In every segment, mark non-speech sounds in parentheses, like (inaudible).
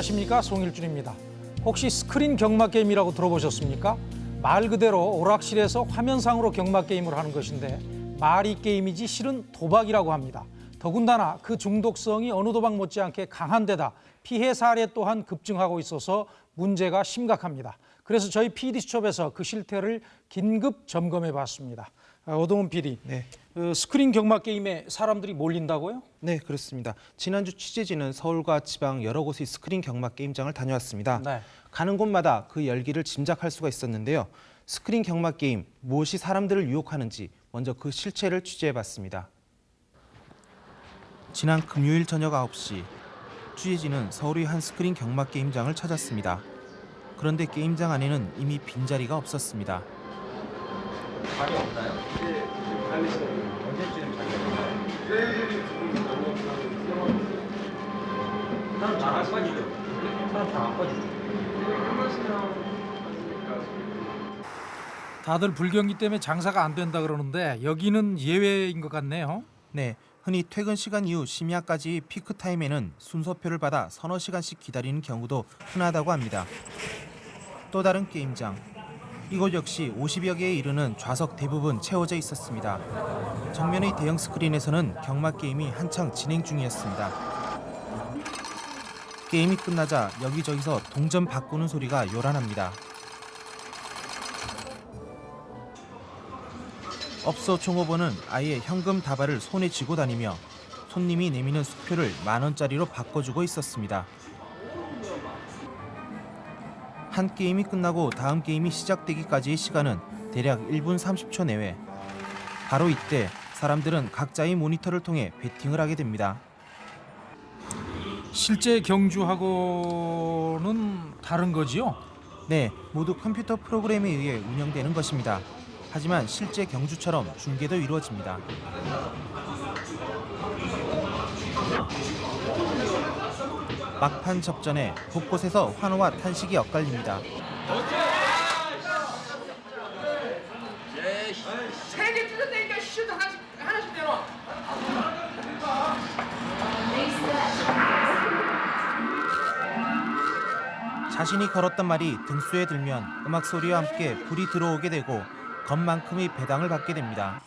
안녕하십니까 송일준입니다. 혹시 스크린 경마 게임이라고 들어보셨습니까? 말 그대로 오락실에서 화면상으로 경마 게임을 하는 것인데 말이 게임이지 실은 도박이라고 합니다. 더군다나 그 중독성이 어느 도박 못지않게 강한 데다 피해 사례 또한 급증하고 있어서 문제가 심각합니다. 그래서 저희 PD수첩에서 그 실태를 긴급 점검해 봤습니다. 아, 오동훈 PD, 네. 그 스크린 경마 게임에 사람들이 몰린다고요? 네, 그렇습니다. 지난주 취재진은 서울과 지방 여러 곳의 스크린 경마 게임장을 다녀왔습니다. 네. 가는 곳마다 그 열기를 짐작할 수가 있었는데요. 스크린 경마 게임 무엇이 사람들을 유혹하는지 먼저 그 실체를 취재해봤습니다. 지난 금요일 저녁 9시 취재진은 서울의 한 스크린 경마 게임장을 찾았습니다. 그런데 게임장 안에는 이미 빈자리가 없었습니다. 다들 불경기 때문에 장사가 안 된다 그러는데 여기는 예외인 것 같네요. 네, 흔히 퇴근 시간 이후 심야까지 피크 타임에는 순서표를 받아 서너 시간씩 기다리는 경우도 흔하다고 합니다. 또 다른 게임장. 이곳 역시 50여 개에 이르는 좌석 대부분 채워져 있었습니다. 정면의 대형 스크린에서는 경마 게임이 한창 진행 중이었습니다. 게임이 끝나자 여기저기서 동전 바꾸는 소리가 요란합니다. 업소 종업원은 아예 현금 다발을 손에 쥐고 다니며 손님이 내미는 수표를 만 원짜리로 바꿔주고 있었습니다. 한 게임이 끝나고 다음 게임이 시작되기까지의 시간은 대략 1분 30초 내외. 바로 이때 사람들은 각자의 모니터를 통해 베팅을 하게 됩니다. 실제 경주하고는 다른 거지요? 네, 모두 컴퓨터 프로그램에 의해 운영되는 것입니다. 하지만 실제 경주처럼 중계도 이루어집니다. 막판 접전에 곳곳에서 환호와 탄식이 엇갈립니다. 자신이 걸었던 말이 등수에 들면 음악 소리와 함께 불이 들어오게 되고 건 만큼의 배당을 받게 됩니다.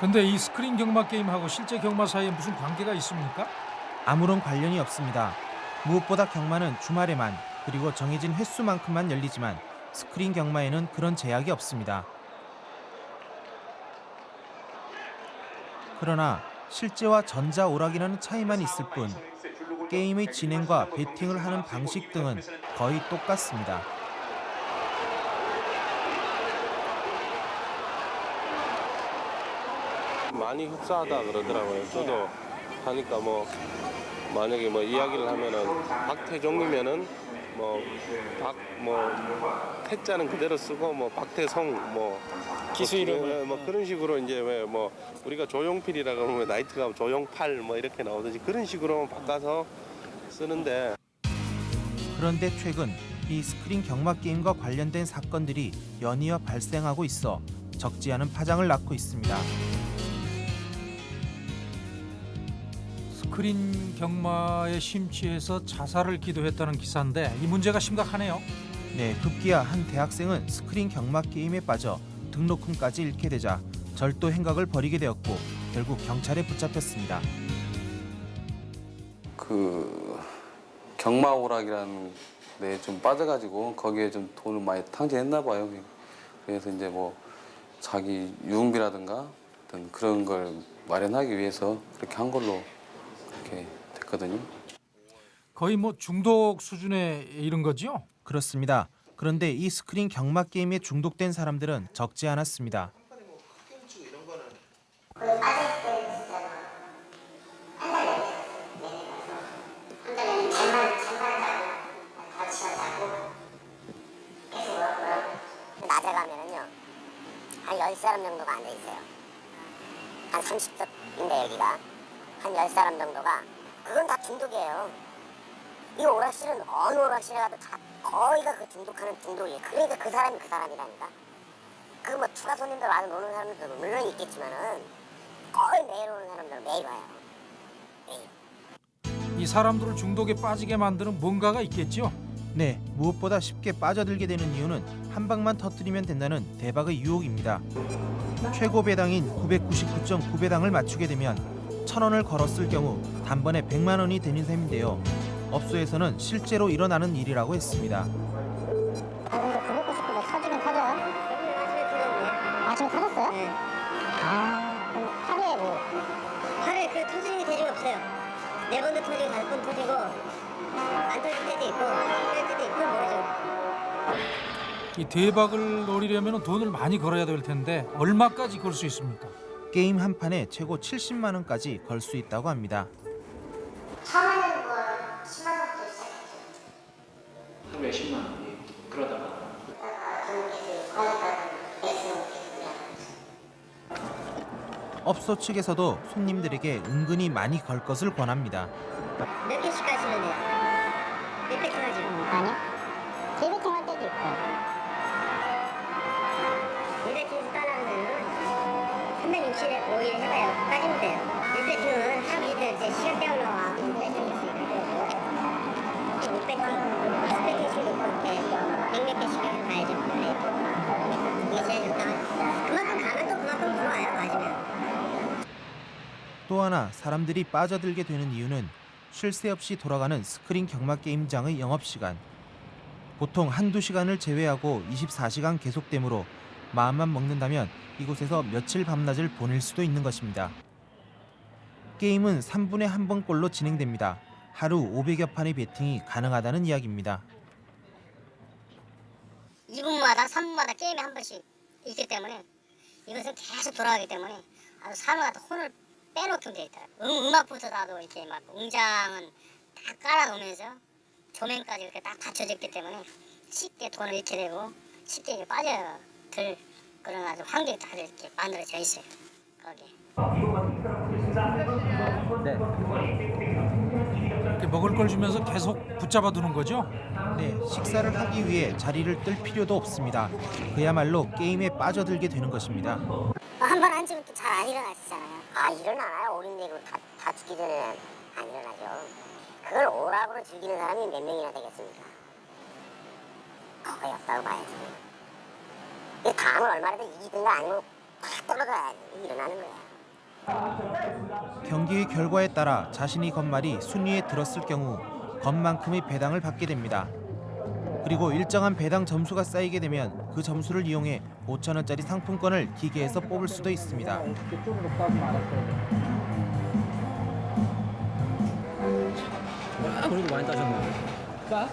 근데 이 스크린 경마 게임하고 실제 경마 사이에 무슨 관계가 있습니까? 아무런 관련이 없습니다. 무엇보다 경마는 주말에만 그리고 정해진 횟수만큼만 열리지만 스크린 경마에는 그런 제약이 없습니다. 그러나 실제와 전자 오락이라는 차이만 있을 뿐 게임의 진행과 베팅을 하는 방식 등은 거의 똑같습니다. 많이 흡사하다 그러더라고요. 저도 하니까 뭐 만약에 뭐 이야기를 하면은 박태종이면은 뭐 박뭐 태자는 그대로 쓰고 뭐 박태성 뭐 기수 이름 뭐 그런 식으로 이제 왜 뭐 우리가 조용필이라 그러면 나이트가 조용팔 뭐 이렇게 나오듯이 그런 식으로 바꿔서 쓰는데 그런데 최근 이 스크린 경마 게임과 관련된 사건들이 연이어 발생하고 있어 적지 않은 파장을 낳고 있습니다. 스크린 경마에 심취해서 자살을 기도했다는 기사인데 이 문제가 심각하네요. 네, 급기야 한 대학생은 스크린 경마 게임에 빠져 등록금까지 잃게 되자 절도 행각을 벌이게 되었고 결국 경찰에 붙잡혔습니다. 그 경마 오락이라는 데좀 빠져가지고 거기에 좀 돈을 많이 탕진했나 봐요. 그래서 이제 뭐 자기 유흥비라든가 어떤 그런 걸 마련하기 위해서 그렇게 한 걸로 그렇게 됐거든요. 거의 뭐 중독 수준에 이른 거지요? 그렇습니다. 그런데 이 스크린 경마 게임에 중독된 사람들은 적지 않았습니다. 낮에 가면은요 한 10사람 정도가 앉아 있어요 한 30석인데 여기가 한 10사람 정도가 그건 다 중독이에요. 이 오락실은 어느 오락실에 가도 다 거의가 그 중독하는 중독이에요. 그러니까 그 사람이 그 사람이라니까. 그 뭐 추가 손님들 와서 노는 사람들도 물론 있겠지만은 거의 매일 오는 사람들은 매일 와요. 이 사람들을 중독에 빠지게 만드는 뭔가가 있겠죠. 네, 무엇보다 쉽게 빠져들게 되는 이유는 한 방만 터뜨리면 된다는 대박의 유혹입니다. 최고 배당인 999.9배당을 맞추게 되면 천 원을 걸었을 경우 단번에 100만 원이 되는 셈인데요. 업소에서는 실제로 일어나는 일이라고 했습니다. 터지긴 터져요? 아침에 터졌어요? 네. 아, 그럼 하루에 뭐? 하루에 그 터지는 게 대중이 없어요. 네 번도 터지고 다섯 번 터지고 안 터질 때도 있고 할 때도 있고 모르죠. 이 대박을 노리려면 돈을 많이 걸어야 될 텐데 얼마까지 걸 수 있습니까? 게임 한 판에 최고 70만 원까지 걸 수 있다고 합니다. 처음에는 뭐 10만 원부터 시작했죠. 하루에 10만 원. 그러다가 업소 측에서도 손님들에게 은근히 많이 걸 것을 권합니다. 몇 개씩 가시는데요? 몇 배팅 하죠? 아니요. 세 배팅 할 때도 있고. 365일 해봐요. 빠지면 돼요. 일 배팅은 하루 이틀 제 시간 때우러 6배팅 있으니까. 6배팅, 10배팅씩 놓고 이렇게 몇몇 개씩 가야죠. 네. 이게 제일 적당하죠. 그만큼 가면 또 그만큼 들어와요. 맞으면. 또 하나 사람들이 빠져들게 되는 이유는 쉴 새 없이 돌아가는 스크린 경마 게임장의 영업 시간. 보통 한두 시간을 제외하고 24시간 계속되므로 마음만 먹는다면 이곳에서 며칠 밤낮을 보낼 수도 있는 것입니다. 게임은 3분에 한 번꼴로 진행됩니다. 하루 500여 판의 베팅이 가능하다는 이야기입니다. 2분마다 3분마다 게임이 한 번씩 있기 때문에 이것은 계속 돌아가기 때문에 아주 사람마다 혼을 빼놓게 돼 있다. 음, 음악부터 나도 이렇게 막 웅장은 다 깔아놓으면서 조명까지 이렇게 딱 갖춰졌기 때문에 쉽게 돈을 잃게 되고 쉽게 이렇게 빠져 들 그런 아주 환경이 다 이렇게 만들어져 있어요. 거기. 이렇게 먹을 걸 주면서 계속 붙잡아 두는 거죠. 네, 식사를 하기 위해 자리를 뜰 필요도 없습니다. 그야말로 게임에 빠져들게 되는 것입니다. 한 번 앉으면 또 잘 안 일어나시잖아요. 아 일어나나요? 오른내로 다, 다 죽기 전에 안 일어나죠. 그걸 오락으로 즐기는 사람이 몇 명이나 되겠습니까? 거의 없다고 봐야죠. 이 다음은 얼마라도 이기든가 아니면 팍 떨어져야 일어나는 거예요. 경기의 결과에 따라 자신이 건 말이 순위에 들었을 경우 건만큼의 배당을 받게 됩니다. 그리고 일정한 배당 점수가 쌓이게 되면 그 점수를 이용해 5천 원짜리 상품권을 기계에서 뽑을 수도 있습니다. 아, 그래도 많이 따셨네. 까?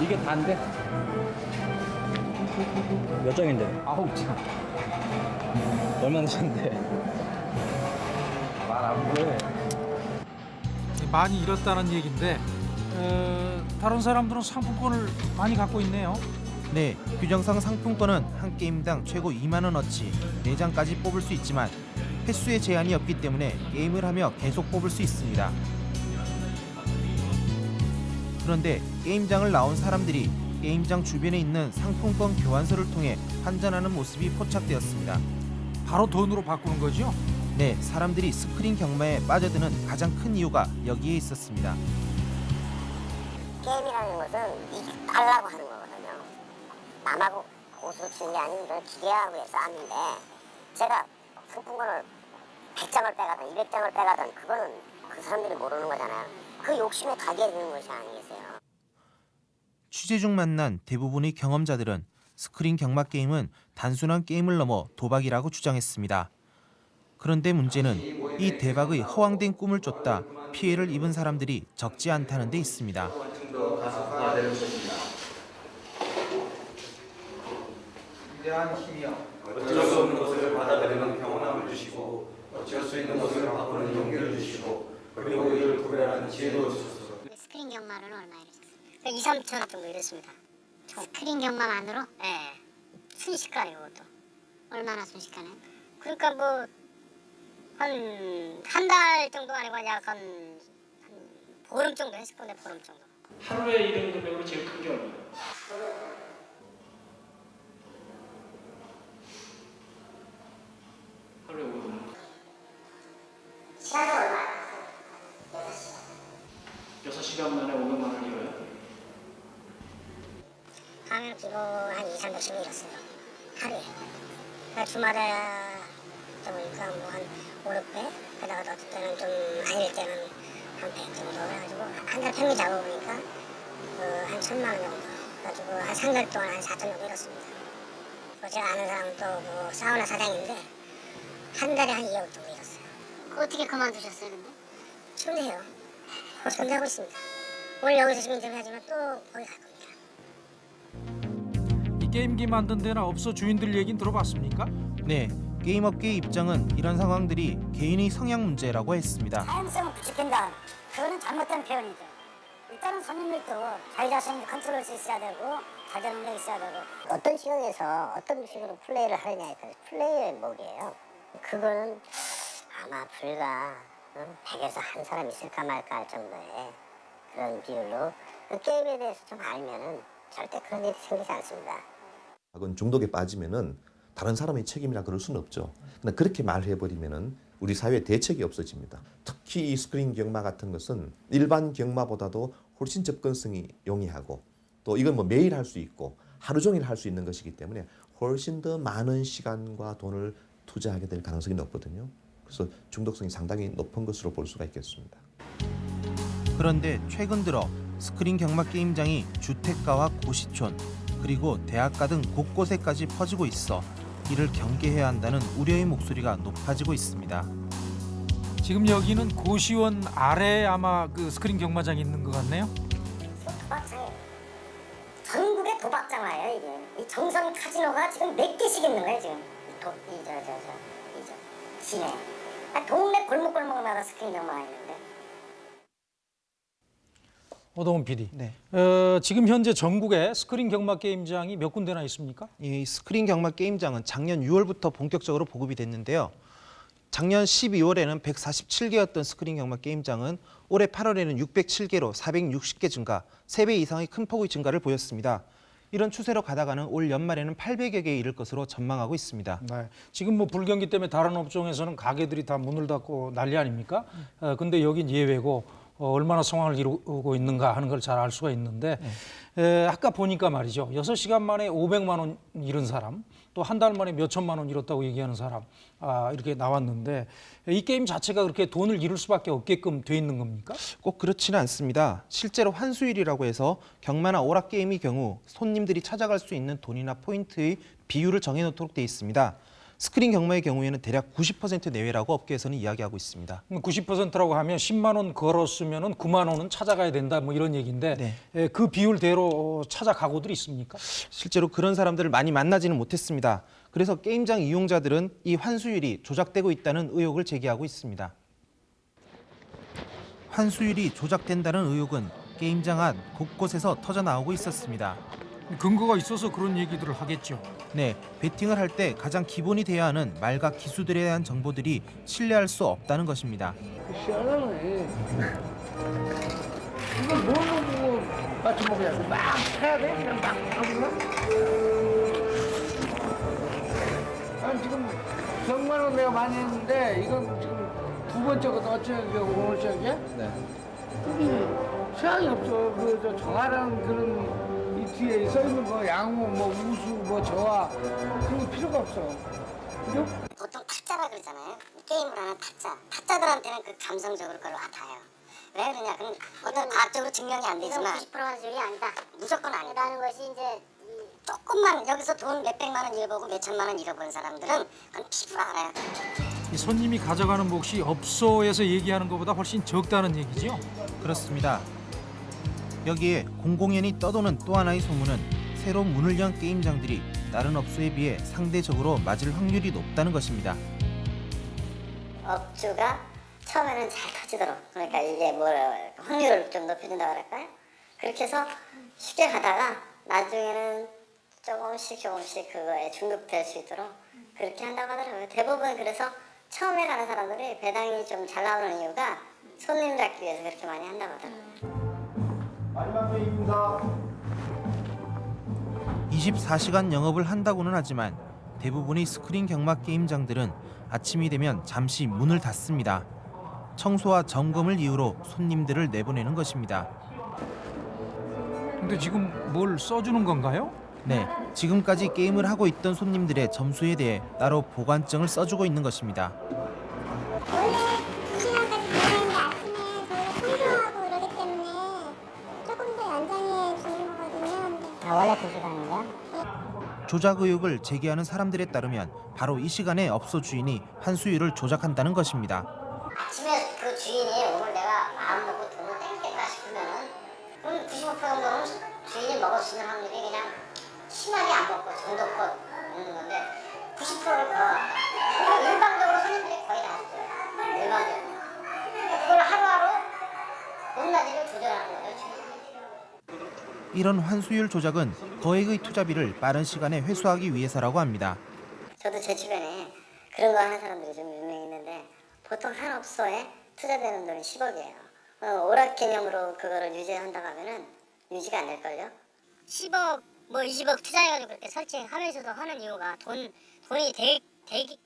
이게 다인데? 몇 장인데? 아홉 장. 얼마 넣으셨는데? 말안 돼. 많이 잃었다는 얘기인데 어, 다른 사람들은 상품권을 많이 갖고 있네요. 네, 규정상 상품권은 한 게임당 최고 2만 원어치 4장까지 뽑을 수 있지만 횟수의 제한이 없기 때문에 게임을 하며 계속 뽑을 수 있습니다. 그런데 게임장을 나온 사람들이 게임장 주변에 있는 상품권 교환소를 통해 환전하는 모습이 포착되었습니다. 바로 돈으로 바꾸는 거죠. 네, 사람들이 스크린 경마에 빠져드는 가장 큰 이유가 여기에 있었습니다. 게임이라는 것은 이달라고 하는 거거든요. 남하고 고수를 치는 게 아닌 이런 기계하고의 싸움인데 제가 상품권을 100장을 빼가든 200장을 빼가든 그거는 그 사람들이 모르는 거잖아요. 그 욕심에 가게 되는 것이 아니겠어요. 취재 중 만난 대부분의 경험자들은 스크린 경마 게임은 단순한 게임을 넘어 도박이라고 주장했습니다. 그런데 문제는 이 대박의 허황된 꿈을 쫓다 피해를 입은 사람들이 적지 않다는 데 있습니다. 주시고 주시고 그리고 이를 구별하는 지혜도 주소서. 스크린 경마로는 얼마 잃었어요? 2, 3천 원 정도 잃었습니다. 스크린 경마만으로? 네. 순식간에 그것도. 얼마나 순식간에? 그러니까 뭐 한 한 달 정도 아니고 약 한 한 보름 정도 했을 건데 보름 정도. 하루에 잃은 금액으로 제일 큰 게 얼마예요? 하루에 5분. 시간은 얼마? 6시간 만에 500만 원 잃어요? 하면 기본 한 2, 300씩 잃었어요. 하루에. 그러니까 주말에 보니까 뭐 한 5, 6배? 게다가 어떨 때는 좀 아닐 때는 한 100 정도 해가지고 한 달 평균 잡아보니까 그한 천만 원 정도. 그래가지고 한 3개월 동안 한 4천 정도 잃었습니다. 그 제가 아는 사람 또뭐 사우나 사장인데 한 달에 한 2억 정도 잃었어요. 어떻게 그만두셨어요, 근데? 지금도 해요. 지금도 하고 있습니다. 오늘 여기서 지금 인터뷰하지만 또 거기 갈 겁니다. 이 게임기 만든 데나 업소 주인들 얘기는 들어봤습니까? 네, 게임업계의 입장은 이런 상황들이 개인의 성향 문제라고 했습니다. 타임성을 부추긴다. 그거는 잘못된 표현이죠. 일단은 손님들도 자기 자신을 컨트롤할 수 있어야 되고 자기 능력이 있어야 되고 어떤 시각에서 어떤 식으로 플레이를 하느냐에 따라 플레이의 목이에요. 그거는 아마 불과 응? 100에서 한 사람 있을까 말까 할 정도의 그런 비율로 그 게임에 대해서 좀 알면은 절대 그런 일이 생기지 않습니다. 그건 중독에 빠지면은 다른 사람의 책임이라 그럴 수는 없죠. 근데 그렇게 말해버리면은 우리 사회에 대책이 없어집니다. 특히 이 스크린 경마 같은 것은 일반 경마보다도 훨씬 접근성이 용이하고 또 이건 뭐 매일 할 수 있고 하루 종일 할 수 있는 것이기 때문에 훨씬 더 많은 시간과 돈을 투자하게 될 가능성이 높거든요. 그래서 중독성이 상당히 높은 것으로 볼 수가 있겠습니다. 그런데 최근 들어 스크린 경마 게임장이 주택가와 고시촌 그리고 대학가 등 곳곳에까지 퍼지고 있어 이를 경계해야 한다는 우려의 목소리가 높아지고 있습니다. 지금 여기는 고시원 아래에 아마 그 스크린 경마장이 있는 것 같네요. 도박장이에요. 전국에 도박장화예요 이게. 이 정선 카지노가 지금 몇 개씩 있는 거예요 지금. 이저저저이저 시내. 아, 동네 골목골목마다 스크린 경마가 있는데. 오동훈 PD. 네. 어, 지금 현재 전국에 스크린 경마 게임장이 몇 군데나 있습니까? 이 스크린 경마 게임장은 작년 6월부터 본격적으로 보급이 됐는데요. 작년 12월에는 147개였던 스크린 경마 게임장은 올해 8월에는 607개로 460개 증가, 3배 이상의 큰 폭의 증가를 보였습니다. 이런 추세로 가다가는 올 연말에는 800여 개에 이를 것으로 전망하고 있습니다. 네. 지금 뭐 불경기 때문에 다른 업종에서는 가게들이 다 문을 닫고 난리 아닙니까? 어, 근데 여긴 예외고 어, 얼마나 상황을 이루고 있는가 하는 걸 잘 알 수가 있는데 에, 아까 보니까 말이죠. 여섯 시간 만에 500만 원 잃은 사람 또 한 달 만에 몇 천만 원 잃었다고 얘기하는 사람 아, 이렇게 나왔는데 이 게임 자체가 그렇게 돈을 잃을 수밖에 없게끔 돼 있는 겁니까? 꼭 그렇지는 않습니다. 실제로 환수율이라고 해서 경마나 오락 게임의 경우 손님들이 찾아갈 수 있는 돈이나 포인트의 비율을 정해놓도록 돼 있습니다. 스크린 경마의 경우에는 대략 90% 내외라고 업계에서는 이야기하고 있습니다. 90%라고 하면 10만 원 걸었으면 은 9만 원은 찾아가야 된다 뭐 이런 얘기인데 네. 에, 그 비율대로 찾아가고들이 있습니까? 실제로 그런 사람들을 많이 만나지는 못했습니다. 그래서 게임장 이용자들은 이 환수율이 조작되고 있다는 의혹을 제기하고 있습니다. 환수율이 조작된다는 의혹은 게임장 안 곳곳에서 터져 나오고 있었습니다. 근거가 있어서 그런 얘기들을 하겠죠. 네, 베팅을 할 때 가장 기본이 돼야 하는 말과 기수들에 대한 정보들이 신뢰할 수 없다는 것입니다. 시원하네. 이걸 뭘로 보고 맞춰 먹어야 막 해야 돼? 그냥 막 하구나? 아니 지금 경마는 내가 많이 했는데 이건 지금 두 번째거든 어쩌게 오늘 저기야? 네. 그게 소양이 없어. 그저 정하라는 그런 이 뒤에 써 있는 거 양호, 뭐 우수, 뭐 저하 그런 거 필요가 없어. 그죠? 보통 타짜라 그러잖아요. 게임을 하는 타짜. 타짜들한테는 그 감성적으로 그걸 와닿아요. 왜 그러냐? 그럼 어떤 과학적으로 증명이 안 되지만 90% 환율이 아니다. 무조건 아니다는 것이 이제 조금만 여기서 돈 몇백만 원 잃어보고 몇천만 원 잃어본 사람들은 그건 피부로 알아요. 이 손님이 가져가는 몫이 업소에서 얘기하는 것보다 훨씬 적다는 얘기죠. 그렇습니다. 여기에 공공연히 떠도는 또 하나의 소문은 새로 문을 연 게임장들이 다른 업소에 비해 상대적으로 맞을 확률이 높다는 것입니다. 업주가 처음에는 잘 터지도록 그러니까 이게 뭐 확률을 좀 높여준다고 할까요? 그렇게 해서 쉽게 가다가 나중에는 조금씩 조금씩 그거에 중독될 수 있도록 그렇게 한다고 하더라고요. 대부분 그래서 처음에 가는 사람들이 배당이 좀 잘 나오는 이유가 손님 잡기 위해서 그렇게 많이 한다고 하더라고요. 마지막 회의입니다. 24시간 영업을 한다고는 하지만 대부분의 스크린 경마 게임장들은 아침이 되면 잠시 문을 닫습니다. 청소와 점검을 이유로 손님들을 내보내는 것입니다. 근데 지금 뭘 써주는 건가요? 네, 지금까지 게임을 하고 있던 손님들의 점수에 대해 따로 보관증을 써주고 있는 것입니다. 조작 의혹을 제기하는 사람들에 따르면 바로 이 시간에 업소 주인이 환수율을 조작한다는 것입니다. 아침에 그 주인이 오늘 내가 마음 먹고 돈을 땡겼다 싶으면은 그럼 95% 정도는 주인이 먹을 수 있는 확률이 그냥 심하게 안 먹고 정도껏 먹는 건데 90%를 더 일방적으로 손님들이 거의 다 했어요. 일방적으로. 그걸 하루하루 높낮이를 조절하는 거죠. 이런 환수율 조작은 거액의 투자비를 빠른 시간에 회수하기 위해서라고 합니다. 저도 제 주변에 그런 거 하는 사람들이 좀 유명히 있는데 보통 한 업소에 투자되는 돈이 10억이에요. 어, 오락 개념으로 그거를 유지한다고 하면은 유지가 안 될걸요? 10억, 뭐 20억 투자해가지고 그렇게 설치하면서도 하는 이유가 돈, 돈이 되, 되기,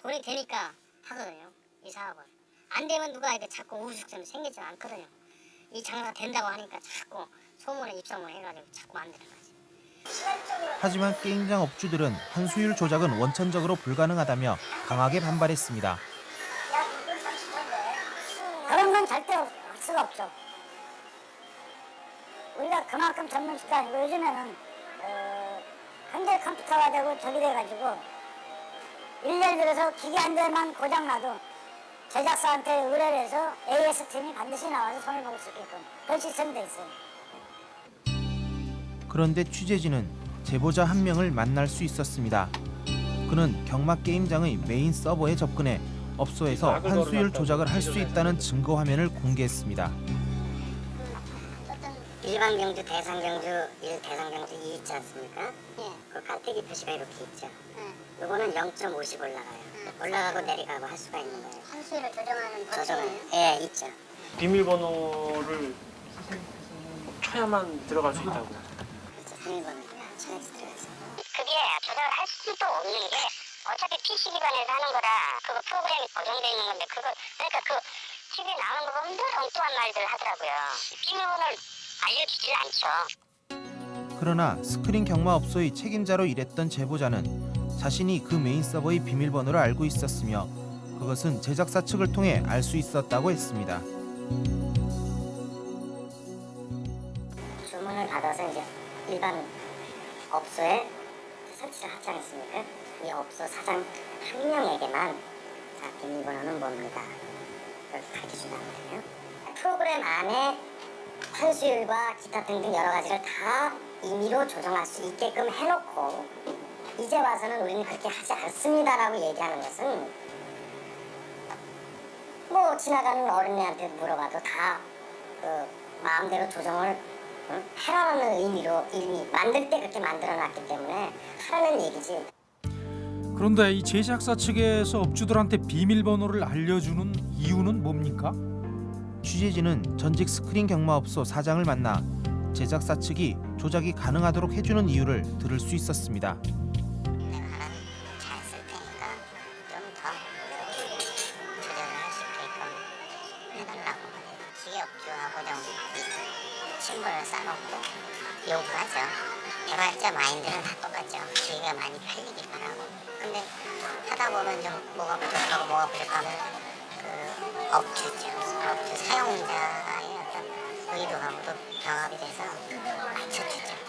돈이 되니까 하거든요. 이 사업은. 안 되면 누가 이렇게 자꾸 우후죽순 생기지 않거든요. 이 장사가 된다고 하니까 자꾸 소문에 입소문 해가지고 자꾸 만드는 거지. 하지만 게임장 업주들은 환수율 조작은 원천적으로 불가능하다며 강하게 반발했습니다. 그런 건 절대 할 수가 없죠. 우리가 그만큼 전문직도 아니고 요즘에는 어, 현대 컴퓨터가 되고 저기 돼가지고 일년 들어서 기계 한 대만 고장 나도 제작사한테 의뢰를 해서 AS 팀이 반드시 나와서 수 있게끔 그런 시스템이 돼 있어요. 그런데 취재진은 제보자 한 명을 만날 수 있었습니다. 그는 경마 게임장의 메인 서버에 접근해 업소에서 환수율 조작을 할 수 있다는 증거 화면을 공개했습니다. 일반 경주, 대상 경주 1, 대상 경주 2 있지 않습니까? 예. 그 깔때기 표시가 이렇게 있죠. 예. 요거는 0.50 올라가요. 올라가고 내려가고 할 수가 있는 거예요. 환수율을 조정하는 조정은 예, 있죠. 비밀번호를 쳐야만 들어갈 수 있다고. 들어가서. 그게 조작을 할 수도 없는 게 어차피 PC 기반에서 하는 거라 그거 프로그램이 고정돼 있는 건데 그거 그러니까 그 TV에 나오는 거 보면 늘 엉뚱한 말들 하더라고요. 비밀번호를 알려주질 않죠. 그러나 스크린 경마 업소의 책임자로 일했던 제보자는 자신이 그 메인 서버의 비밀번호를 알고 있었으며 그것은 제작사 측을 통해 알 수 있었다고 했습니다. 주문을 받아서 이제 일반 업소에 설치를 하지 않습니까? 이 업소 사장 한 명에게만 자 비밀번호는 뭡니다. 그걸 가르쳐준다는 거예요. 프로그램 안에 환수율과 기타 등등 여러 가지를 다 임의로 조정할 수 있게끔 해놓고 이제 와서는 우리는 그렇게 하지 않습니다라고 얘기하는 것은 뭐 지나가는 어린애한테 물어봐도 다 그 마음대로 조정을 응? 하라는 의미로 이미 만들 때 그렇게 만들어놨기 때문에 하라는 얘기지. 그런데 이 제작사 측에서 업주들한테 비밀번호를 알려주는 이유는 뭡니까? 취재진은 전직 스크린 경마업소 사장을 만나 제작사 측이 조작이 가능하도록 해주는 이유를 들을 수 있었습니다. 쌓아놓고 요구하죠. 개발자 마인드는 다 똑같죠. 주의가 많이 팔리길 바라고. 근데 하다 보면 좀 뭐가 부족하고 뭐가 부족하면 그 업주죠. 업주 사용자의 어떤 의도하고도 병합이 돼서 맞춰주죠.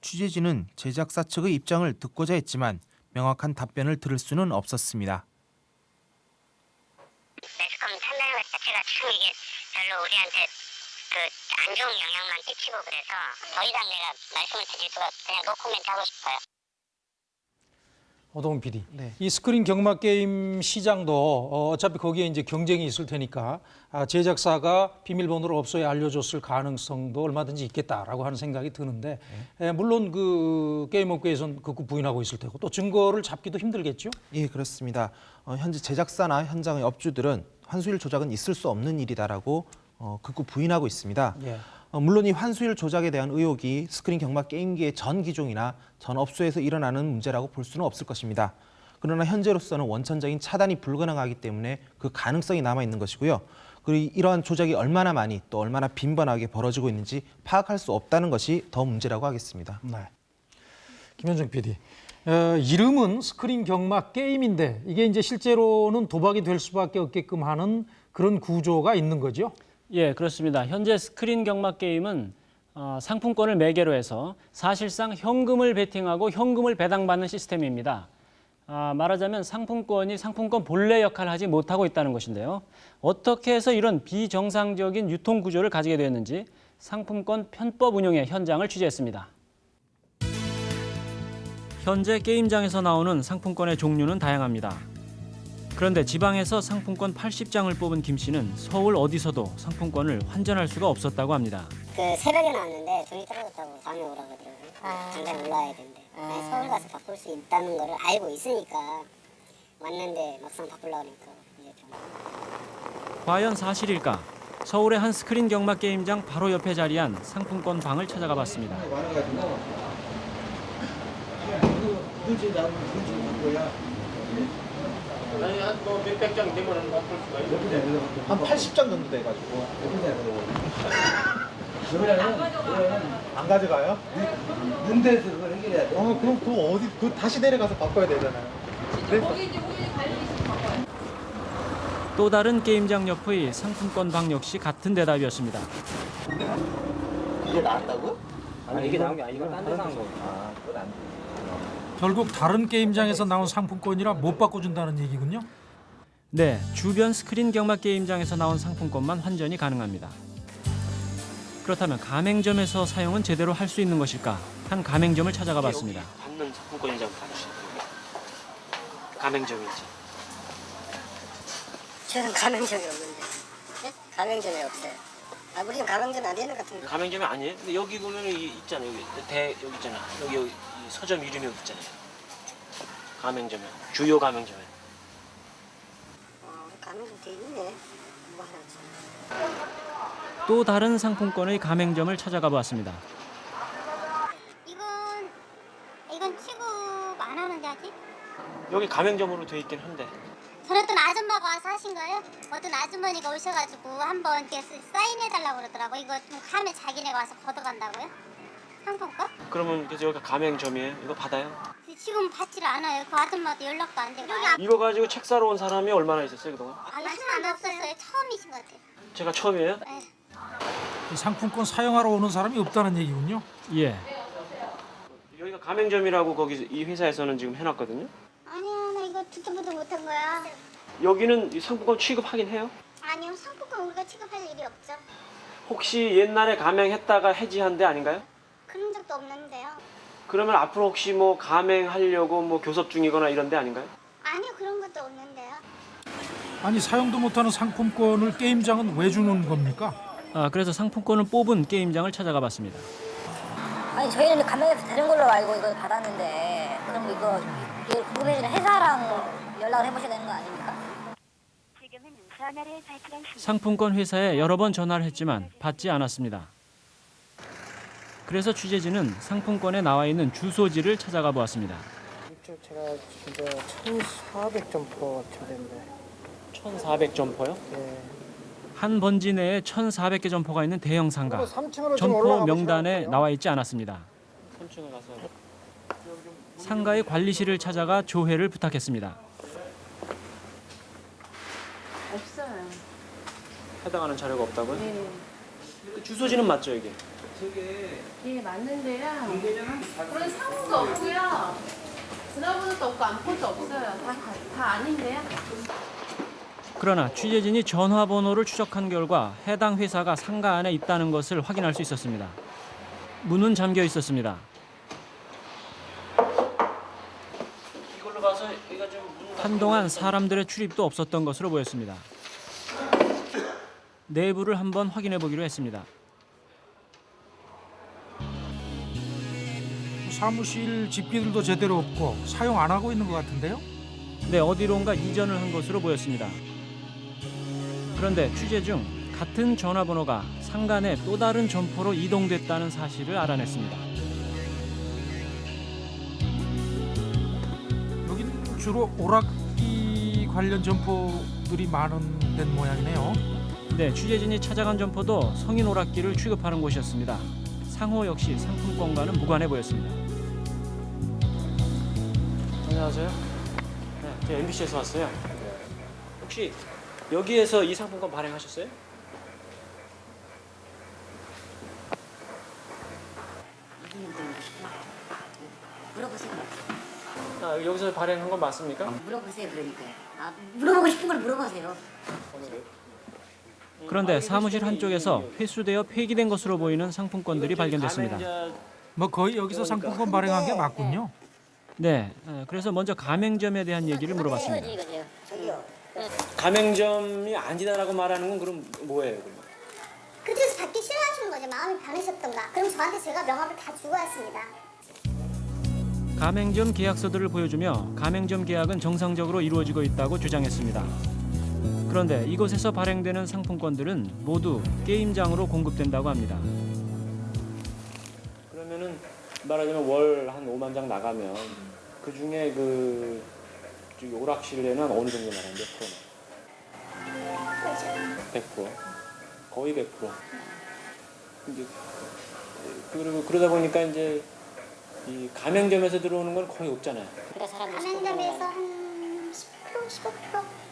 취재진은 제작사 측의 입장을 듣고자 했지만 명확한 답변을 들을 수는 없었습니다. 매스컴 판매는 것 자체가 참 이게 별로 우리한테 그 안 좋은 영향만 끼치고 그래서 더 이상 내가 말씀을 드릴 수가 그냥 노코멘트 하고 싶어요. 오동훈 PD. 이 스크린 경마 게임 시장도 어, 어차피 거기에 이제 경쟁이 있을 테니까 아, 제작사가 비밀번호를 업소에 알려줬을 가능성도 얼마든지 있겠다라고 하는 생각이 드는데 에, 물론 그 게임업계에서는 극구 부인하고 있을 테고 또 증거를 잡기도 힘들겠죠. 예, 그렇습니다. 어, 현재 제작사나 현장의 업주들은 환수율 조작은 있을 수 없는 일이다라고 어, 극구 부인하고 있습니다. 예. 어, 물론 이 환수율 조작에 대한 의혹이 스크린 경마 게임기의 전 기종이나 전 업소에서 일어나는 문제라고 볼 수는 없을 것입니다. 그러나 현재로서는 원천적인 차단이 불가능하기 때문에 그 가능성이 남아 있는 것이고요. 그리고 이러한 조작이 얼마나 많이 또 얼마나 빈번하게 벌어지고 있는지 파악할 수 없다는 것이 더 문제라고 하겠습니다. 네. 김현정 PD. 어, 이름은 스크린 경마 게임인데 이게 이제 실제로는 도박이 될 수밖에 없게끔 하는 그런 구조가 있는 거죠. 예, 그렇습니다. 현재 스크린 경마 게임은 어, 상품권을 매개로 해서 사실상 현금을 베팅하고 현금을 배당받는 시스템입니다. 아, 말하자면 상품권이 상품권 본래 역할을 하지 못하고 있다는 것인데요. 어떻게 해서 이런 비정상적인 유통 구조를 가지게 되었는지 상품권 편법 운용의 현장을 취재했습니다. 현재 게임장에서 나오는 상품권의 종류는 다양합니다. 그런데 지방에서 상품권 80장을 뽑은 김 씨는 서울 어디서도 상품권을 환전할 수가 없었다고 합니다. 그 새벽에 나왔는데 종이 떨어졌다고 다음에 오라고 하더라고요. 당장 올라와야 된대. 아니, 서울 가서 바꿀 수 있다는 거를 알고 있으니까 왔는데 막상 바꾸려고 하니까 이제 좀 과연 사실일까? 서울의 한 스크린 경마 게임장 바로 옆에 자리한 상품권 방을 찾아가 봤습니다. 한 80장 정도 돼가지고. (laughs) 안 가져가요? 문대에서 그걸 해결해야 돼. 어, 그럼 그거 어디 그 다시 내려가서 바꿔야 되잖아요. 또 다른 게임장 옆의 상품권 방 역시 같은 대답이었습니다. 이게 나왔다고? 아니 이게 나온 게 아니고 딴 데서 한 거. 결국 다른 게임장에서 나온 상품권이라 못 바꿔준다는 얘기군요. 네, 주변 스크린 경마 게임장에서 나온 상품권만 환전이 가능합니다. 그렇다면 가맹점에서 사용은 제대로 할 수 있는 것일까? 한 가맹점을 찾아가 봤습니다. 받는 상품권인지 한번 봐주세요. 가맹점인지. 저는 가맹점이 없는데. 네? 가맹점이 없어요. 아, 우리 집 가맹점 안 되는 것 같은데. 가맹점이 아니에요? 근데 여기 보면 이 있잖아요. 여기 대 여기 있잖아. 여기, 여기 이 서점 이름이 여기 있잖아요. 가맹점에 주요 가맹점에. 어, 가맹점 돼 있네. 뭐. 또 다른 상품권의 가맹점을 찾아가 보았습니다. 이건 이건 취급 안 하는데 아직? 여기 가맹점으로 돼 있긴 한데 전 어떤 아줌마가 와서 하신 거예요? 어떤 아주머니가 오셔가지고 한번 이렇게 사인해달라고 그러더라고. 이거 좀 가면 자기네가 와서 걷어간다고요? 상품권? 그러면 그래서 여기가 가맹점이에요. 이거 받아요? 지금 받지를 않아요. 그 아줌마도 연락도 안 되고. 이거 가지고 책 사러 온 사람이 얼마나 있었어요 그동안? 아줌마 없었어요. 처음이신 것 같아요. 제가 처음이에요? 네. 이 상품권 사용하러 오는 사람이 없다는 얘기군요. 예, 여기가 가맹점이라고 거기 이 회사에서는 지금 해놨거든요. 아니야, 나 이거 듣도 보도 못한 거야. 여기는 이 상품권 취급하긴 해요. 아니요, 상품권 우리가 취급할 일이 없죠. 혹시 옛날에 가맹했다가 해지한 데 아닌가요? 그런 적도 없는데요. 그러면 앞으로 혹시 뭐 가맹하려고 뭐 교섭 중이거나 이런 데 아닌가요? 아니요, 그런 것도 없는데요. 아니 사용도 못하는 상품권을 게임장은 왜 주는 겁니까? 아, 그래서 상품권을 뽑은 게임장을 찾아가 봤습니다. 아니, 저희는 가맹에서 되는 걸로 알고 이걸 받았는데, 그럼 이거, 궁금해지는 회사랑 연락을 해보셔야 되는 거 아닙니까? 상품권 회사에 여러 번 전화를 했지만 받지 않았습니다. 그래서 취재진은 상품권에 나와 있는 주소지를 찾아가 보았습니다. 이쪽 제가 진짜 1,400 점퍼 된대. 1,400 점퍼요? 네. 한 번지 내에 1,400개 점포가 있는 대형 상가. 점포 명단에 나와 있지 않았습니다. 3층을 가서 상가의 관리실을 찾아가 조회를 부탁했습니다. 없어요. 해당하는 자료가 없다고요? 네. 그 주소지는 맞죠 이게? 예, 맞는데요. 그런 상호도 없고요. 전화번호도 없고 안폰도 없어요. 다, 다, 다 아닌데요. 그러나 취재진이 전화번호를 추적한 결과 해당 회사가 상가 안에 있다는 것을 확인할 수 있었습니다. 문은 잠겨 있었습니다. 이걸로 봐서 이거 좀 문. 한동안 사람들의 출입도 없었던 것으로 보였습니다. 내부를 한번 확인해 보기로 했습니다. 사무실 집기들도 제대로 없고 사용 안 하고 있는 것 같은데요. 네, 어디론가 이전을 한 것으로 보였습니다. 그런데 취재 중 같은 전화번호가 내또 다른 점포로 이동됐다는 사실을 알아냈습니다. 여기는 주로 오락기 관련 점포들이 많은 된 모양이네요. 네, 취재진이 찾아간 점포도 성인 오락기를 취급하는 곳이었습니다. 상호 역시 상품권과는 무관해 보였습니다. 안녕하세요. 네, 저 MBC에서 왔어요. 혹시 여기에서 이 상품권 발행하셨어요? 물어보세요. 아, 여기서 발행한 건 맞습니까? 물어보세요 그러니까요. 아, 물어보고 싶은 걸 물어보세요. 그런데 사무실 한쪽에서 회수되어 폐기된 것으로 보이는 상품권들이 발견됐습니다. 뭐 거의 여기서 상품권 발행한 게 맞군요. 네, 어, 그래서 먼저 가맹점에 대한 얘기를 물어봤습니다. 가맹점이 아니다라고 말하는 건 그럼 뭐예요? 그쪽에서 받기 싫어하시는 거죠. 마음이 변하셨던가. 그럼 저한테 제가 명함을 다 주고 왔습니다. 가맹점 계약서들을 보여주며 가맹점 계약은 정상적으로 이루어지고 있다고 주장했습니다. 그런데 이곳에서 발행되는 상품권들은 모두 게임장으로 공급된다고 합니다. 그러면은 말하자면 월 한 5만 장 나가면 그 중에 그 오락실에는 어느 정도 나가는 몇 프로? 100%. 거의 100%. 이제 그리고 그러다 보니까 이제 이 가맹점에서 들어오는 건 거의 없잖아요. 가맹점에서 한 10%, 15%, 10% 정도.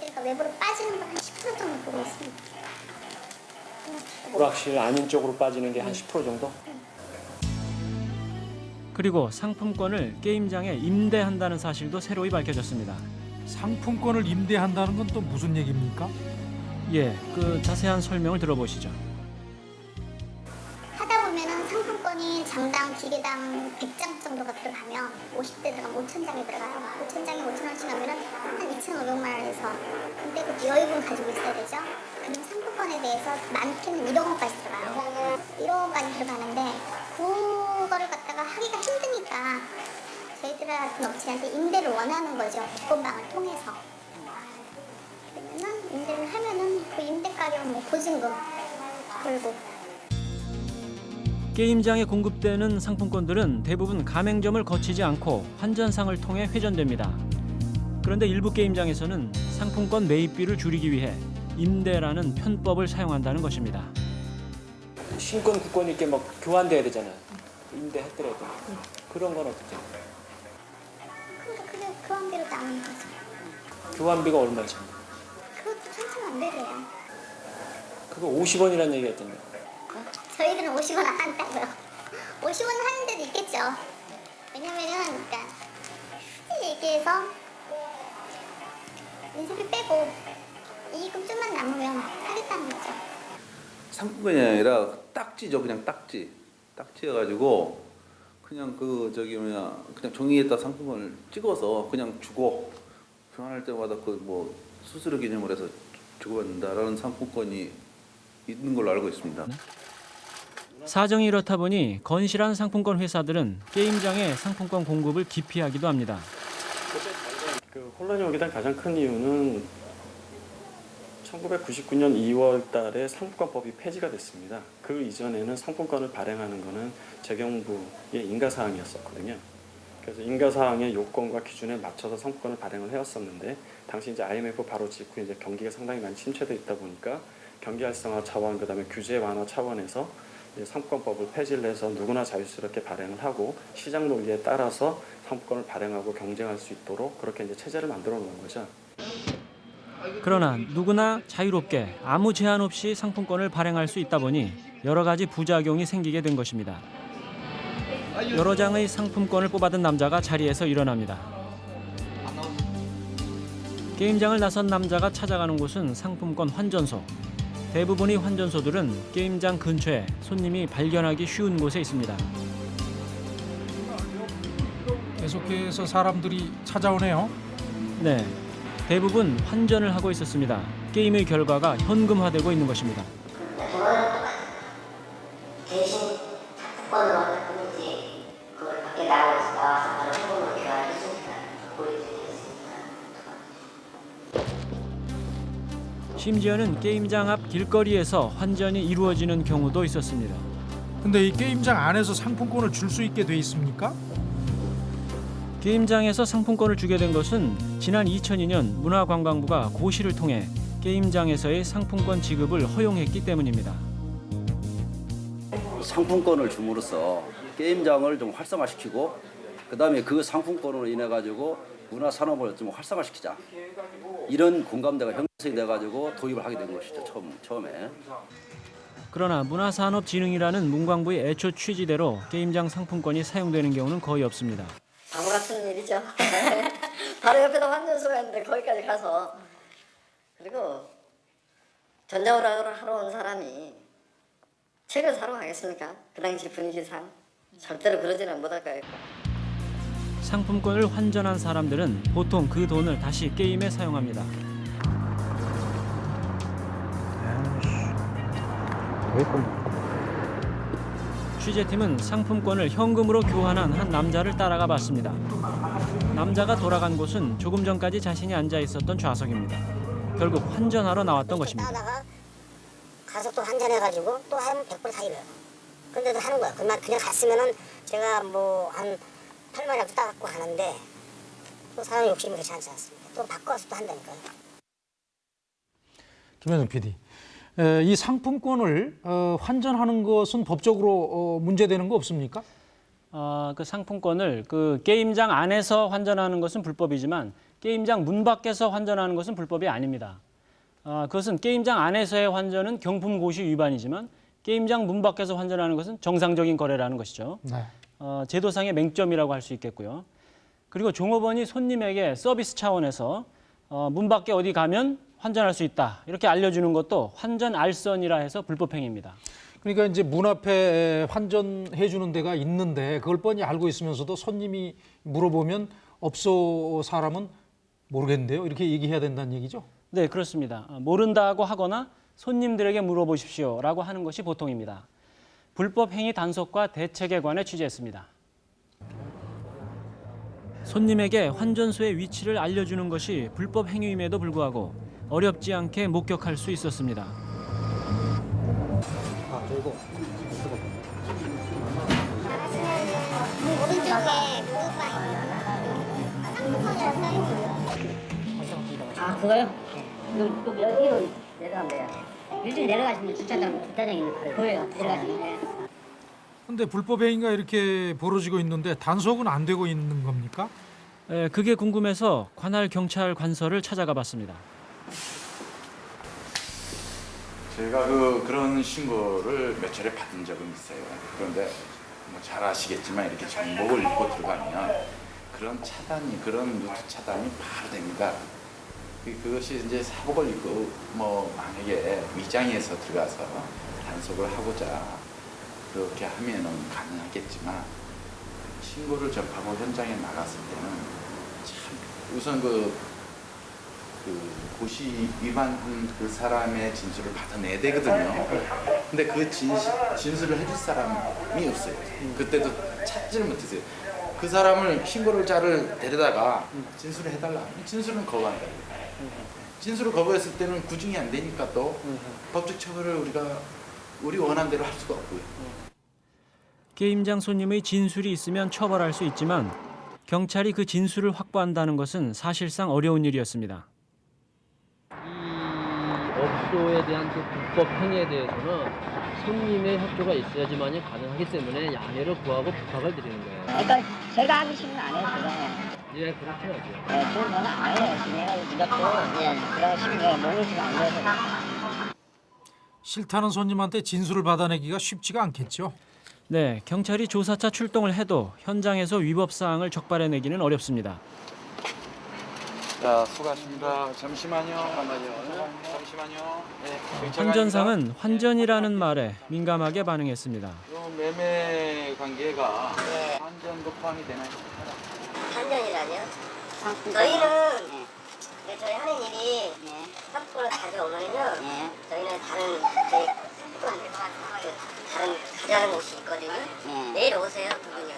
저희가 외부로 빠지는 걸한10% 정도 보고 있습니다. 오락실 아닌 쪽으로 빠지는 게 한 10% 정도? 그리고 상품권을 게임장에 임대한다는 사실도 새로이 밝혀졌습니다. 상품권을 임대한다는 건 또 무슨 얘기입니까? 예, 그 자세한 설명을 들어보시죠. 장당 기계당 100장 정도가 들어가면 50대 들어가면 5천장이 들어가요. 5천장에 5천 원씩 하면은 한 2,500만 원에서 근데 그 여유분 가지고 있어야 되죠. 그럼 상품권에 대해서 많게는 1억 원까지 들어가요. 1억 원까지 들어가는데 그거를 갖다가 하기가 힘드니까 저희들 같은 업체한테 임대를 원하는 거죠. 복권방을 통해서. 그러면은 임대를 하면은 그 임대 가격 뭐 보증금 그리고 게임장에 공급되는 상품권들은 대부분 가맹점을 거치지 않고 환전상을 통해 회전됩니다. 그런데 일부 게임장에서는 상품권 매입비를 줄이기 위해 임대라는 편법을 사용한다는 것입니다. 신권 국권 이렇게 막 교환돼야 되잖아요. 임대했더라도 그런 건 어떻게? 해요? 그게 교환비로 나오는 거죠. 교환비가 얼마죠? 그것도 천천 안 되래요. 그거 50원이라는 얘기가 있던데. 저희들은 50원 안 한다고요. (laughs) 50원 하는 데도 있겠죠. 왜냐면은 그러니까 굳이 얘기해서 인쇄비 빼고 이익금 좀만 남으면 하겠다는 거죠. 상품권이 아니라 딱지죠 그냥 딱지 딱지여가지고 그냥 그 저기 뭐냐 그냥 종이에다 상품권을 찍어서 그냥 주고 교환할 때마다 그 뭐 수수료 개념을 해서 주고받는다라는 상품권이 있는 걸로 알고 있습니다. 사정이 이렇다 보니 건실한 상품권 회사들은 게임장에 상품권 공급을 기피하기도 합니다. 그 혼란이 오게 된 가장 큰 이유는 1999년 2월 달에 상품권법이 폐지가 됐습니다. 그 이전에는 상품권을 발행하는 것은 재경부의 인가사항이었었거든요. 그래서 인가사항의 요건과 기준에 맞춰서 상품권을 발행을 해왔었는데 당시 이제 IMF 바로 직후 이제 경기가 상당히 많이 침체돼 있다 보니까 경기 활성화 차원 그 다음에 규제 완화 차원에서 상품권법을 폐지를 해서 누구나 자유스럽게 발행을 하고 시장 논리에 따라서 상품권을 발행하고 경쟁할 수 있도록 그렇게 이제 체제를 만들어 놓은 거죠. 그러나 누구나 자유롭게 아무 제한 없이 상품권을 발행할 수 있다 보니 여러 가지 부작용이 생기게 된 것입니다. 여러 장의 상품권을 뽑아든 남자가 자리에서 일어납니다. 게임장을 나선 남자가 찾아가는 곳은 상품권 환전소. 대부분의 환전소들은 게임장 근처에 손님이 발견하기 쉬운 곳에 있습니다. 계속해서 사람들이 찾아오네요. 네, 대부분 환전을 하고 있었습니다. 게임의 결과가 현금화되고 있는 것입니다. 심지어는 게임장 앞 길거리에서 환전이 이루어지는 경우도 있었습니다. 근데 이 게임장 안에서 상품권을 줄 수 있게 돼 있습니까? 게임장에서 상품권을 주게 된 것은 지난 2002년 문화관광부가 고시를 통해 게임장에서의 상품권 지급을 허용했기 때문입니다. 상품권을 줌으로써 게임장을 좀 활성화시키고 그다음에 그 상품권으로 인해 가지고 문화 산업을 좀 활성화시키자 이런 공감대가 형성이 돼 가지고 도입을 하게 된 것이죠 처음 처음에. 그러나 문화산업진흥이라는 문광부의 애초 취지대로 게임장 상품권이 사용되는 경우는 거의 없습니다. 바보 같은 일이죠. (laughs) 바로 옆에다 환전소가 있는데 거기까지 가서 그리고 전자오락을 하러 온 사람이 책을 사러 가겠습니까? 그 당시 분위기상 절대로 그러지는 못할 거예요. 상품권을 환전한 사람들은 보통 그 돈을 다시 게임에 사용합니다. 취재팀은 상품권을 현금으로 교환한 한 남자를 따라가 봤습니다. 남자가 돌아간 곳은 조금 전까지 자신이 앉아 있었던 좌석입니다. 결국 환전하러 나왔던 것입니다. 가서 또 환전해가지고 또 하면 100불 사이래요. 근데도 하는 거야. 그냥 갔으면은 제가 뭐 한 8만이라도 따갖고 하는데 또 사람 욕심이 그렇지 않지 않습니까? 또 바꿔서 또 한다니까요. 김현정 PD. 에, 이 상품권을 어, 환전하는 것은 법적으로 어, 문제되는 거 없습니까? 어, 그 상품권을 그 게임장 안에서 환전하는 것은 불법이지만 게임장 문 밖에서 환전하는 것은 불법이 아닙니다. 어, 그것은 게임장 안에서의 환전은 경품 고시 위반이지만 게임장 문 밖에서 환전하는 것은 정상적인 거래라는 것이죠. 네. 어, 제도상의 맹점이라고 할 수 있겠고요. 그리고 종업원이 손님에게 서비스 차원에서 어, 문 밖에 어디 가면 환전할 수 있다 이렇게 알려주는 것도 환전 알선이라 해서 불법 행위입니다. 그러니까 이제 문 앞에 환전해 주는 데가 있는데 그걸 뻔히 알고 있으면서도 손님이 물어보면 업소 사람은 모르겠는데요. 이렇게 얘기해야 된다는 얘기죠. 네, 그렇습니다. 어, 모른다고 하거나 손님들에게 물어보십시오라고 하는 것이 보통입니다. 불법 행위 단속과 대책에 관해 취재했습니다. 손님에게 환전소의 위치를 알려주는 것이 불법 행위임에도 불구하고 어렵지 않게 목격할 수 있었습니다. 아, 저 이거. 오른쪽에 아 그거요? 여기로 내려가면 돼요. 일찍 내려가시면 주차장 주차장 있는 거 보여요. 근데 불법 행위가 이렇게 벌어지고 있는데 단속은 안 되고 있는 겁니까? 에, 그게 궁금해서 관할 경찰 관서를 찾아가 봤습니다. 제가 그 그런 신고를 몇 차례 받은 적은 있어요. 그런데 뭐 잘 아시겠지만 이렇게 정복을 입고 들어가면 그런 차단이 그런 루트 차단이 바로 됩니다. 그- 그것이 이제 사복을 입고 뭐 만약에 위장해서 들어가서 단속을 하고자 그렇게 하면은 가능하겠지만 신고를 접하고 현장에 나갔을 때는 참 우선 그, 그 고시 위반한 그 사람의 진술을 받아내야 되거든요. 근데 그 진시, 진술을 해줄 사람이 없어요. 그때도 찾지를 못했어요. 그 사람을 신고를 자를 데려다가 진술을 해달라. 진술은 거부한다. 진술을 거부했을 때는 구중이 안 되니까 또 법적 처벌을 우리가 우리 원하는 대로 할 수가 없고요. 게임장 손님의 진술이 있으면 처벌할 수 있지만 경찰이 그 진술을 확보한다는 것은 사실상 어려운 일이었습니다. 업소에 대한 그 불법 행위에 대해서는 손님의 협조가 있어야지만이 가능하기 때문에 양해를 구하고 부탁을 드리는 거예요. 그러니까 제가 하기 싫으면 안 해요. 예, 그렇게 하죠. 네, 그건 저는 안 해요. 내가 무조건 예, 그런 식으로 모르시면 안 돼서. 싫다는 손님한테 진술을 받아내기가 쉽지가 않겠죠. 네, 경찰이 조사차 출동을 해도 현장에서 위법 사항을 적발해내기는 어렵습니다. 자, 수고하십니다. 잠시만요. 잠시만요. 잠시만요. 네, 경찰관입니다. 환전상은 환전이라는 말에 민감하게 반응했습니다. 요 매매 관계가 환전도 포함이 되나요? 한전이라뇨? 저희는 네, 저희 하는 일이 상품을 가져오면요. 저희는 다른 저희 다른 가져가는 곳이 있거든요. 내일 오세요, 그분요.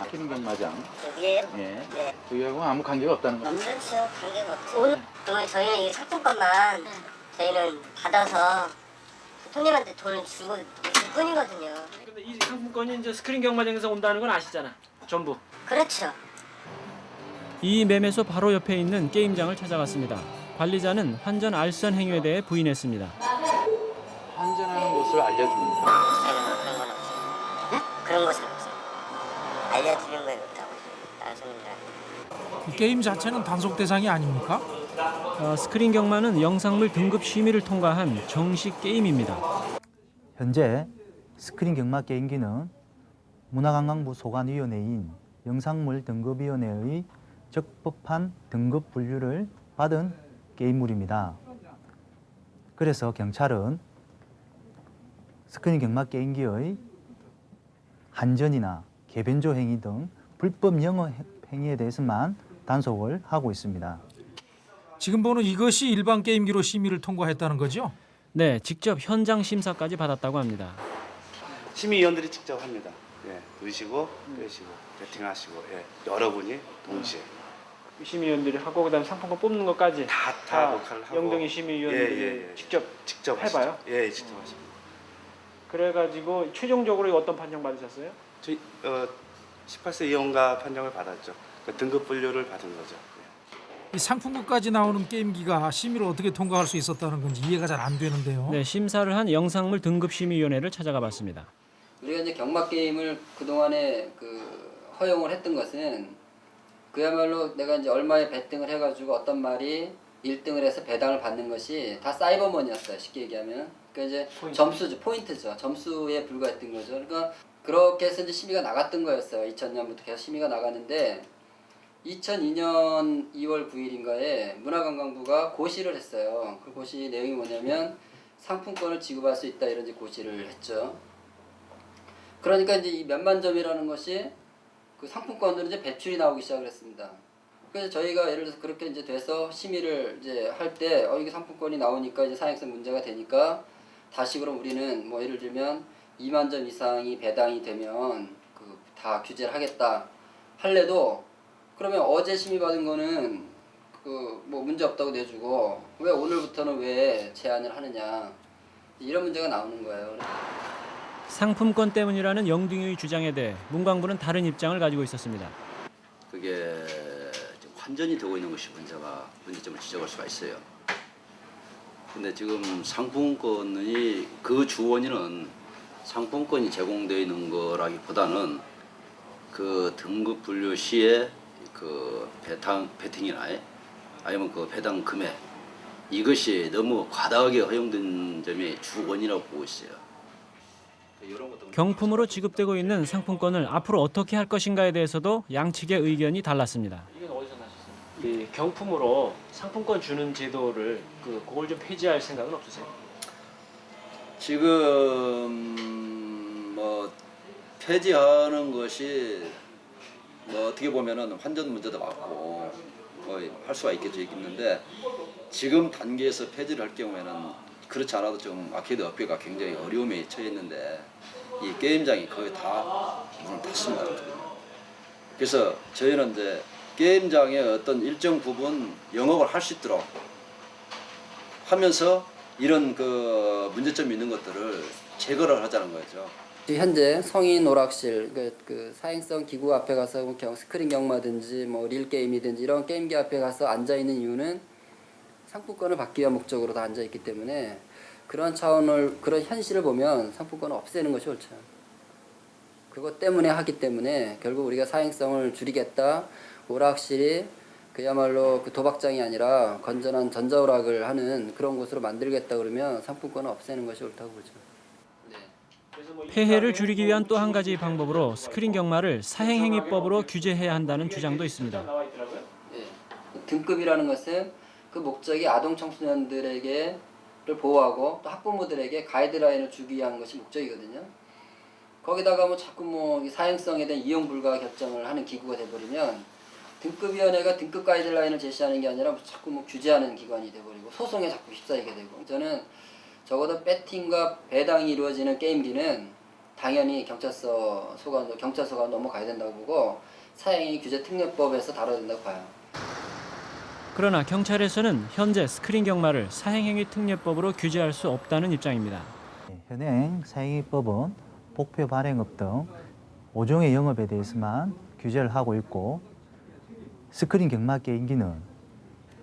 아끼는 경마장. 여기에요? 예. 네. 저희하고 아무 관계가 없다는 거. 그렇죠. 관계가 없죠. 오늘 그러면 저희는 이 상품권만 저희는 받아서 손님한테 돈을 주고 줄 뿐이거든요. 근데 이 상품권이 이제 스크린 경마장에서 온다는 건 아시잖아. 전부. 그렇죠. 이 매매소 바로 옆에 있는 게임장을 찾아갔습니다. 관리자는 환전 알선 행위에 대해 부인했습니다. 환전하는 곳을 알려줍니다. 없어요. 그런 것은 없어요. 알려주는 건 없다고. 이 게임 자체는 단속 대상이 아닙니까? 어, 스크린 경마는 영상물 등급 심의를 통과한 정식 게임입니다. 현재 스크린 경마 게임기는 문화관광부 소관위원회인 영상물 등급위원회의 적법한 등급 분류를 받은 게임물입니다. 그래서 경찰은 스크린 경마 게임기의 환전이나 개변조 행위 등 불법 영업 행위에 대해서만 단속을 하고 있습니다. 지금 보는 이것이 일반 게임기로 심의를 통과했다는 거죠? 네, 직접 현장 심사까지 받았다고 합니다. 심의위원들이 직접 합니다. 예, 넣으시고 빼시고 배팅하시고 예, 여러분이 동시에 심의위원들이 하고 그다음 상품권 뽑는 것까지 다, 다 다 녹화를 하고 영동이 심의위원들이 예, 예, 예. 직접 직접 해봐요? 하시죠. 예, 직접 하십니다. 그래가지고 최종적으로 어떤 판정 받으셨어요? 저희 어, 18세 이용가 판정을 받았죠. 그 등급 분류를 받은 거죠. 이 상품권까지 나오는 게임기가 심의를 어떻게 통과할 수 있었다는 건지 이해가 잘 안 되는데요. 네, 심사를 한 영상물 등급 심의위원회를 찾아가 봤습니다. 우리가 이제 경마 게임을 그 동안에 그 허용을 했던 것은 그야말로 내가 이제 얼마에 베팅을 해가지고 어떤 말이 1등을 해서 배당을 받는 것이 다 사이버머니였어요. 쉽게 얘기하면. 그러니까 이제 점수죠, 포인트죠. 점수에 불과했던 거죠. 그러니까 그렇게 해서 이제 심의가 나갔던 거였어요. 2000년부터 계속 심의가 나갔는데 2002년 2월 9일인가에 문화관광부가 고시를 했어요. 그 고시 내용이 뭐냐면 상품권을 지급할 수 있다 이런 고시를 했죠. 그러니까 이제 이 몇만 점이라는 것이 그 상품권으로 이제 배출이 나오기 시작을 했습니다. 그래서 저희가 예를 들어서 그렇게 이제 돼서 심의를 이제 할 때 어 이게 상품권이 나오니까 이제 사행성 문제가 되니까 다시 그럼 우리는 뭐 예를 들면 2만 점 이상이 배당이 되면 그 다 규제를 하겠다 할래도 그러면 어제 심의 받은 거는 그 뭐 문제 없다고 내주고 왜 오늘부터는 왜 제한을 하느냐 이런 문제가 나오는 거예요. 상품권 때문이라는 영등의 주장에 대해 문광부는 다른 입장을 가지고 있었습니다. 그게 환전이 되고 있는 것이 문제가 문제점을 지적할 수가 있어요. 근데 지금 상품권이 그 주원인은 상품권이 제공되어 있는 거라기보다는 그 등급 분류 시에 그 배당 배팅이나 아니면 그 배당 금액 이것이 너무 과다하게 허용된 점이 주원이라고 보고 있어요. 경품으로 지급되고 있는 상품권을 앞으로 어떻게 할 것인가에 대해서도 양측의 의견이 달랐습니다. 이건 어디서 나셨어요? 이 경품으로 상품권 주는 제도를 그 그걸 좀 폐지할 생각은 없으세요? 지금 뭐 폐지하는 것이 뭐 어떻게 보면은 환전 문제도 맞고 뭐 할 수가 있겠죠 있겠는데 지금 단계에서 폐지를 할 경우에는 그렇지 않아도 좀 아케이드 업계가 굉장히 어려움에 처해 있는데 이 게임장이 거의 다 문을 닫습니다. 그래서 저희는 이제 게임장의 어떤 일정 부분 영업을 할 수 있도록 하면서 이런 그 문제점이 있는 것들을 제거를 하자는 거죠. 현재 성인 오락실 그, 그 사행성 기구 앞에 가서 뭐 경, 스크린 경마든지 뭐 릴 게임이든지 이런 게임기 앞에 가서 앉아 있는 이유는 상품권을 받기 위한 목적으로 다 앉아 있기 때문에 그런 차원을 그런 현실을 보면 상품권을 없애는 것이 옳죠. 그것 때문에 하기 때문에 결국 우리가 사행성을 줄이겠다. 오락실이 그야말로 그 도박장이 아니라 건전한 전자오락을 하는 그런 곳으로 만들겠다 그러면 상품권을 없애는 것이 옳다고 보죠. 폐해를 줄이기 위한 또 한 가지 방법으로 스크린 경마를 사행행위법으로 규제해야 한다는 주장도 있습니다. 등급이라는 것은 그 목적이 아동 청소년들에게 를 보호하고 또 학부모들에게 가이드라인을 주기 위한 것이 목적이거든요. 거기다가 뭐 자꾸 뭐이 사행성에 대한 이용 불가 결정을 하는 기구가 돼버리면 등급위원회가 등급 가이드라인을 제시하는 게 아니라 자꾸 뭐 규제하는 기관이 돼버리고 소송에 자꾸 휩싸이게 되고 저는 적어도 배팅과 배당이 이루어지는 게임기는 당연히 경찰서 소관 경찰서가 넘어가야 된다고 보고 사행위 규제 특례법에서 다뤄야 된다고 봐요. 그러나 경찰에서는 현재 스크린 경마를 사행행위 특례법으로 규제할 수 없다는 입장입니다. 현행 사행위법은 복표 발행업 등 5종의 영업에 대해서만 규제를 하고 있고 스크린 경마 게임기는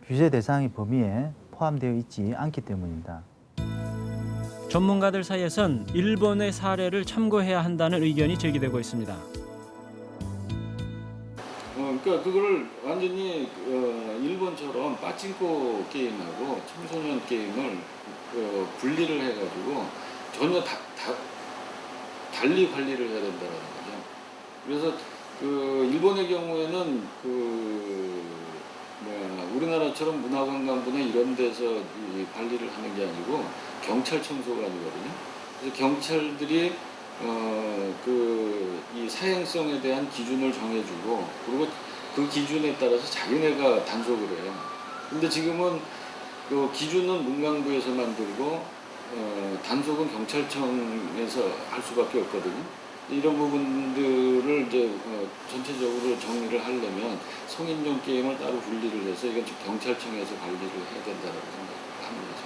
규제 대상의 범위에 포함되어 있지 않기 때문입니다. 전문가들 사이에선 일본의 사례를 참고해야 한다는 의견이 제기되고 있습니다. 어, 그러니까 그거를 완전히 어, 일본처럼 빠찡코 게임하고 청소년 게임을 어, 분리를 해가지고 전혀 다, 다, 달리 관리를 해야 된다는 거죠. 그래서 그 일본의 경우에는 그 뭐야 우리나라처럼 문화관광부나 이런 데서 이 관리를 하는 게 아니고 경찰 청소관이거든요. 그래서 경찰들이 어, 그 이 사행성에 대한 기준을 정해주고 그리고 그 기준에 따라서 자기네가 단속을 해요. 근데 지금은 그 기준은 문광부에서 만들고 어, 단속은 경찰청에서 할 수밖에 없거든요. 이런 부분들을 이제 어, 전체적으로 정리를 하려면 성인용 게임을 따로 분리를 해서 이건 경찰청에서 관리를 해야 된다고 생각합니다.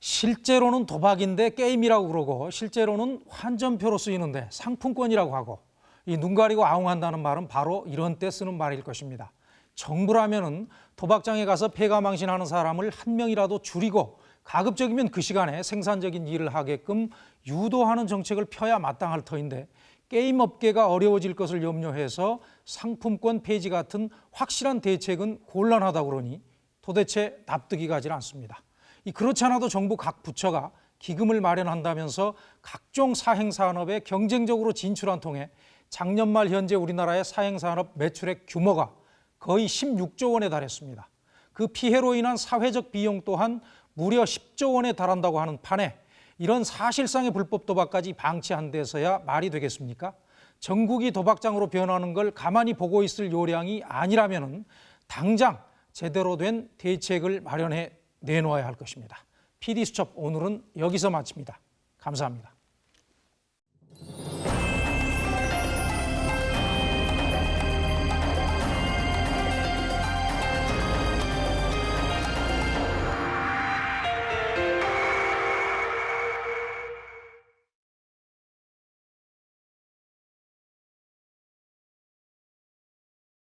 실제로는 도박인데 게임이라고 그러고 실제로는 환전표로 쓰이는데 상품권이라고 하고 이 눈 가리고 아웅한다는 말은 바로 이런 때 쓰는 말일 것입니다. 정부라면은 도박장에 가서 폐가망신하는 사람을 한 명이라도 줄이고 가급적이면 그 시간에 생산적인 일을 하게끔 유도하는 정책을 펴야 마땅할 터인데 게임 업계가 어려워질 것을 염려해서 상품권 폐지 같은 확실한 대책은 곤란하다 그러니 도대체 납득이 가질 않습니다. 이 그렇지 않아도 정부 각 부처가 기금을 마련한다면서 각종 사행산업에 경쟁적으로 진출한 통해 작년 말 현재 우리나라의 사행산업 매출액 규모가 거의 16조 원에 달했습니다. 그 피해로 인한 사회적 비용 또한 무려 10조 원에 달한다고 하는 판에 이런 사실상의 불법 도박까지 방치한 데서야 말이 되겠습니까? 전국이 도박장으로 변하는 걸 가만히 보고 있을 요량이 아니라면 당장 제대로 된 대책을 마련해 내놓아야 할 것입니다. PD수첩 오늘은 여기서 마칩니다. 감사합니다.